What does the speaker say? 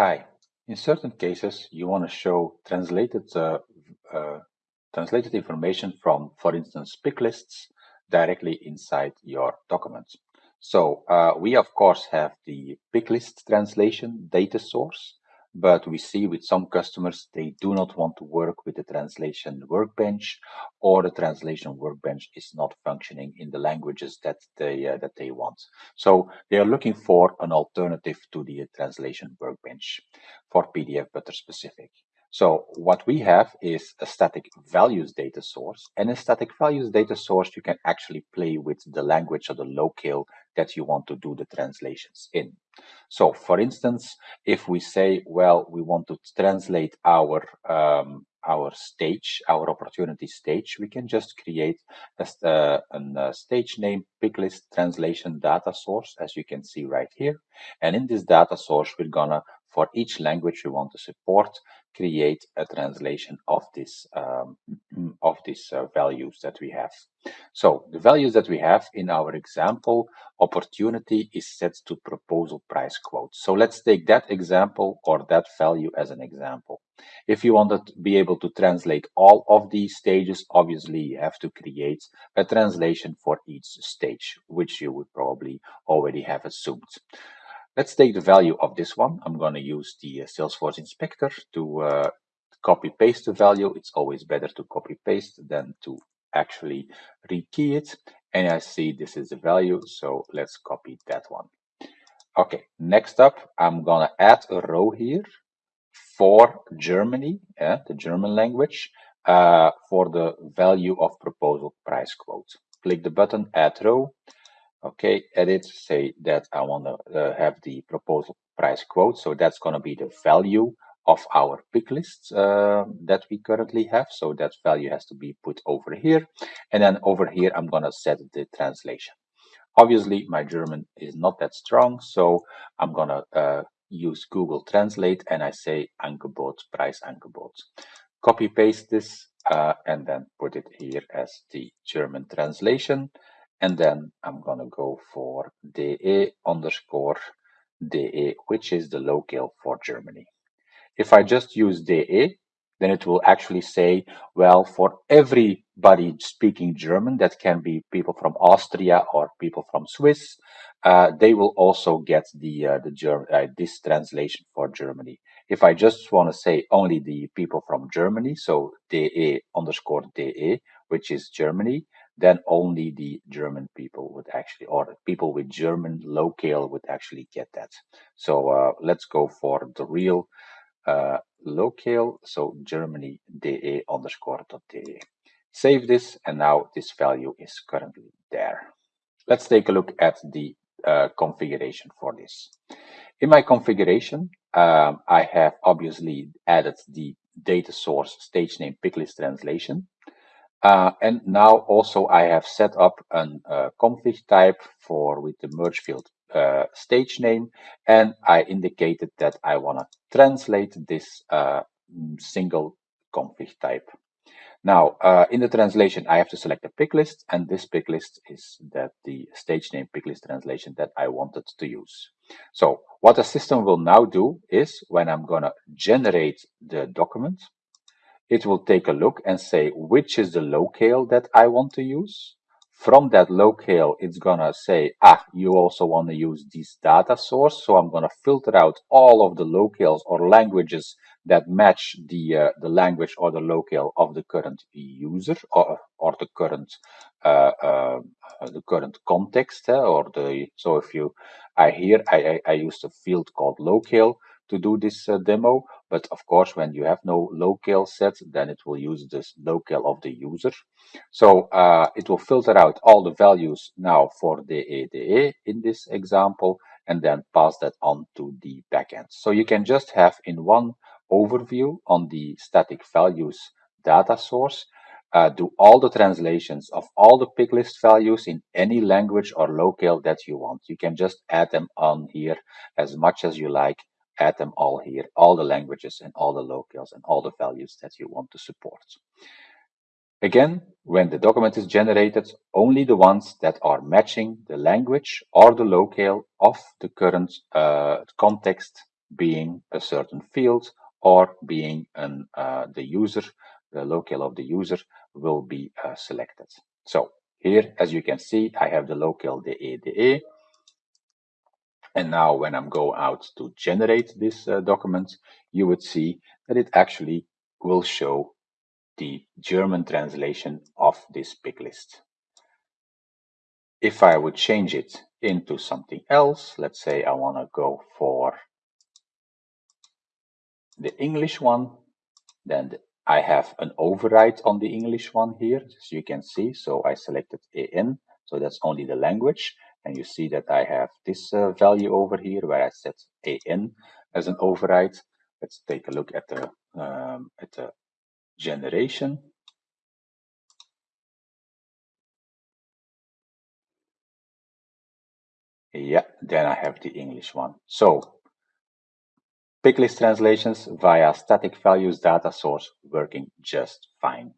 Hi. In certain cases, you want to show translated uh, uh, translated information from, for instance, pick lists directly inside your documents. So uh, we, of course, have the pick list translation data source but we see with some customers they do not want to work with the translation workbench or the translation workbench is not functioning in the languages that they uh, that they want so they are looking for an alternative to the translation workbench for PDF Butler specific so what we have is a static values data source. And a static values data source, you can actually play with the language or the locale that you want to do the translations in. So for instance, if we say, well, we want to translate our um, our stage, our opportunity stage, we can just create a, uh, a stage name picklist translation data source, as you can see right here. And in this data source, we're gonna for each language we want to support, create a translation of this um, of these uh, values that we have. So the values that we have in our example, opportunity is set to proposal price quote. So let's take that example or that value as an example. If you want to be able to translate all of these stages, obviously you have to create a translation for each stage, which you would probably already have assumed. Let's take the value of this one. I'm going to use the uh, Salesforce inspector to uh, copy paste the value. It's always better to copy paste than to actually rekey it. And I see this is the value, so let's copy that one. Okay, next up, I'm going to add a row here for Germany, yeah, the German language, uh, for the value of proposal price quote. Click the button, add row. Okay, edit, say that I want to uh, have the proposal price quote. So that's going to be the value of our pick list uh, that we currently have. So that value has to be put over here. And then over here, I'm going to set the translation. Obviously, my German is not that strong, so I'm going to uh, use Google Translate and I say Angebot, price Angebot. Copy paste this uh, and then put it here as the German translation. And then I'm going to go for DE underscore DE, which is the locale for Germany. If I just use DE, then it will actually say, well, for everybody speaking German, that can be people from Austria or people from Swiss, uh, they will also get the uh, the German uh, this translation for Germany. If I just want to say only the people from Germany, so DE underscore DE, which is Germany, then only the German people would actually, or people with German locale would actually get that. So uh, let's go for the real uh, locale, so Germany de underscore de. Save this, and now this value is currently there. Let's take a look at the uh, configuration for this. In my configuration, um, I have obviously added the data source stage name picklist translation. Uh, and now also I have set up a uh, config type for with the merge field uh, stage name and I indicated that I want to translate this uh, single config type. Now uh, in the translation I have to select a pick list and this pick list is that the stage name pick list translation that I wanted to use. So what the system will now do is when I'm going to generate the document it will take a look and say which is the locale that I want to use. From that locale, it's gonna say, ah, you also want to use this data source. So I'm gonna filter out all of the locales or languages that match the uh, the language or the locale of the current user or or the current uh, uh, the current context uh, or the so if you I here I, I, I used a field called locale to do this uh, demo. But of course, when you have no locale set, then it will use this locale of the user. So uh, it will filter out all the values now for the ADE in this example, and then pass that on to the backend. So you can just have in one overview on the static values data source, uh, do all the translations of all the pick list values in any language or locale that you want. You can just add them on here as much as you like add them all here, all the languages and all the locales and all the values that you want to support. Again, when the document is generated, only the ones that are matching the language or the locale of the current uh, context being a certain field or being an, uh, the user, the locale of the user will be uh, selected. So here, as you can see, I have the locale DE DE. And now when I'm go out to generate this uh, document, you would see that it actually will show the German translation of this pick list. If I would change it into something else, let's say I want to go for the English one, then I have an override on the English one here, as you can see. So I selected EN, so that's only the language. And you see that I have this uh, value over here where I set AN as an override. Let's take a look at the, um, at the generation. Yeah, then I have the English one. So picklist translations via static values data source working just fine.